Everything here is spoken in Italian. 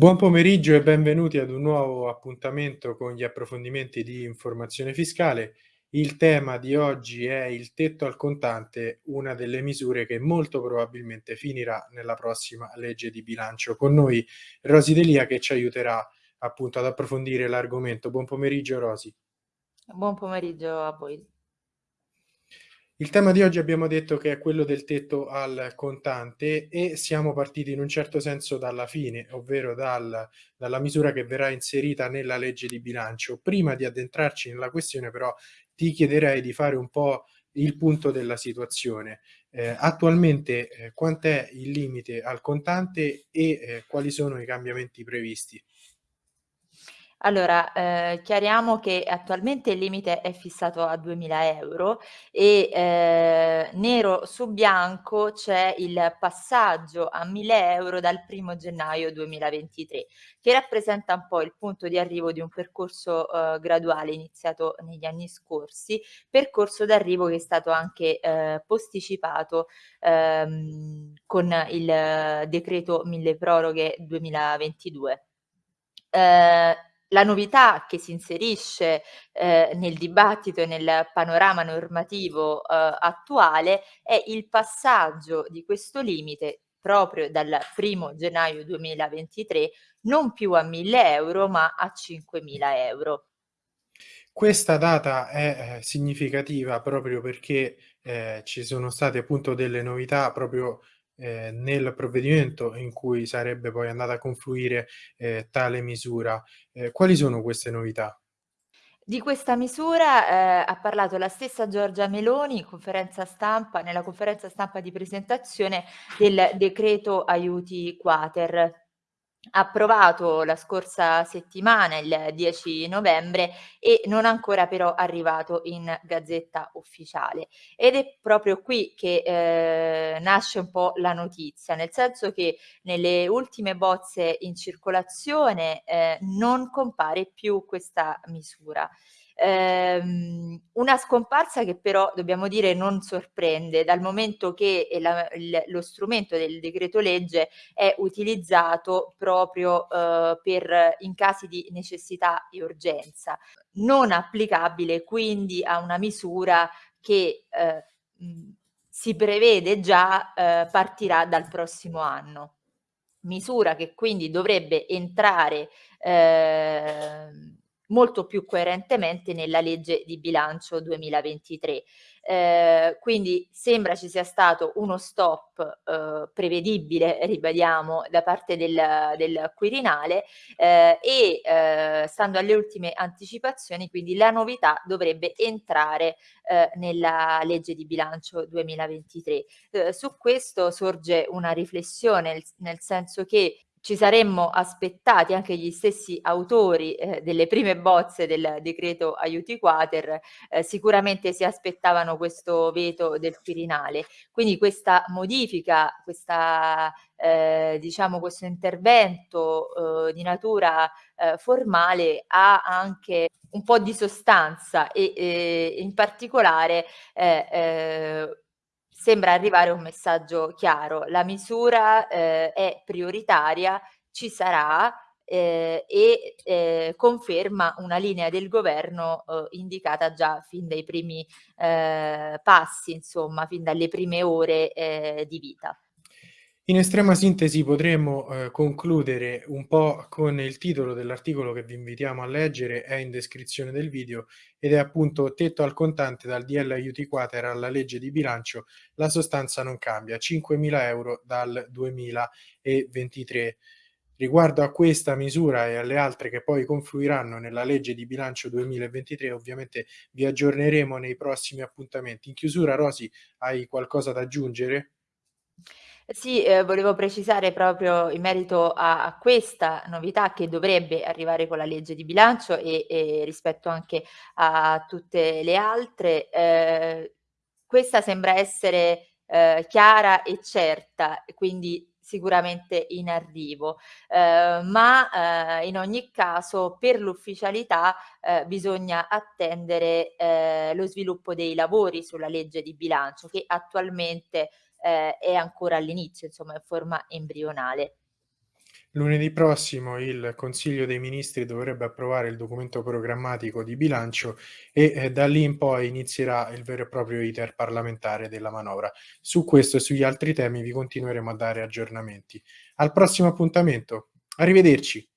Buon pomeriggio e benvenuti ad un nuovo appuntamento con gli approfondimenti di informazione fiscale. Il tema di oggi è il tetto al contante, una delle misure che molto probabilmente finirà nella prossima legge di bilancio. Con noi Rosi Delia che ci aiuterà appunto ad approfondire l'argomento. Buon pomeriggio Rosi. Buon pomeriggio a voi. Il tema di oggi abbiamo detto che è quello del tetto al contante e siamo partiti in un certo senso dalla fine, ovvero dal, dalla misura che verrà inserita nella legge di bilancio. Prima di addentrarci nella questione però ti chiederei di fare un po' il punto della situazione. Eh, attualmente eh, quant'è il limite al contante e eh, quali sono i cambiamenti previsti? Allora, ehm, chiariamo che attualmente il limite è fissato a 2000 euro e, ehm, nero su bianco c'è il passaggio a 1000 euro dal primo gennaio 2023, che rappresenta un po' il punto di arrivo di un percorso, uhm, graduale iniziato negli anni scorsi, percorso d'arrivo che è stato anche, ehm, posticipato, ehm, con il decreto mille proroghe 2022. Ehm la novità che si inserisce, ehm, nel dibattito e nel panorama normativo, uhm, attuale è il passaggio di questo limite proprio dal 1° gennaio 2023 non più a 1000 euro ma a 5000 euro. Questa data è, ehm, significativa proprio perché, ehm, ci sono state appunto delle novità proprio, ehm, nel provvedimento in cui sarebbe poi andata a confluire, ehm, tale misura. Ehm, quali sono queste novità? Di questa misura, ehm, ha parlato la stessa Giorgia Meloni conferenza stampa nella conferenza stampa di presentazione del decreto aiuti quater approvato la scorsa settimana, il 10 novembre, e non ancora però arrivato in Gazzetta Ufficiale. Ed è proprio qui che, ehm, nasce un po' la notizia, nel senso che nelle ultime bozze in circolazione, ehm, non compare più questa misura. Ehm, una scomparsa che però dobbiamo dire non sorprende, dal momento che la il lo strumento del decreto legge è utilizzato proprio, uhm, per in casi di necessità e urgenza, non applicabile quindi a una misura che, mhmm, si prevede già, ehm, partirà dal prossimo anno. Misura che quindi dovrebbe entrare, ehm molto più coerentemente nella legge di bilancio 2023. Ehm, quindi sembra ci sia stato uno stop, uhm, prevedibile, ribadiamo, da parte del del Quirinale, ehm, e, ehm, stando alle ultime anticipazioni, quindi la novità dovrebbe entrare, ehm, nella legge di bilancio 2023. Uhm, su questo sorge una riflessione, nel senso che ci saremmo aspettati, anche gli stessi autori, ehm, delle prime bozze del decreto aiuti quater, ehm, sicuramente si aspettavano questo veto del Quirinale. Quindi questa modifica, questa ehm, diciamo questo intervento, uhm, di natura, ehm, formale ha anche un po' di sostanza e, ehm, in particolare, ehm, ehm sembra arrivare un messaggio chiaro. La misura, ehm, è prioritaria, ci sarà, ehm, e, ehm, conferma una linea del governo, uhm, indicata già fin dai primi, ehm, passi, insomma, fin dalle prime ore, ehm, di vita. In estrema sintesi potremmo, ehm, concludere un po' con il titolo dell'articolo che vi invitiamo a leggere, è in descrizione del video, ed è appunto "Tetto al contante dal DL aiuti quater alla legge di bilancio, la sostanza non cambia, 5.000 euro dal 2023". Riguardo a questa misura e alle altre che poi confluiranno nella legge di bilancio 2023, ovviamente vi aggiorneremo nei prossimi appuntamenti. In chiusura Rosy, hai qualcosa da aggiungere? Sì, ehm, volevo precisare proprio in merito a a questa novità che dovrebbe arrivare con la legge di bilancio e e rispetto anche a tutte le altre, ehm, questa sembra essere, ehm, chiara e certa quindi sicuramente in arrivo, ehm, ma, ehm, in ogni caso per l'ufficialità, ehm, bisogna attendere, ehm, lo sviluppo dei lavori sulla legge di bilancio che attualmente ehm, è ancora all'inizio, insomma, in forma embrionale. Lunedì prossimo il Consiglio dei Ministri dovrebbe approvare il documento programmatico di bilancio e eh, da lì in poi inizierà il vero e proprio iter parlamentare della manovra. Su questo e sugli altri temi vi continueremo a dare aggiornamenti. Al prossimo appuntamento, arrivederci!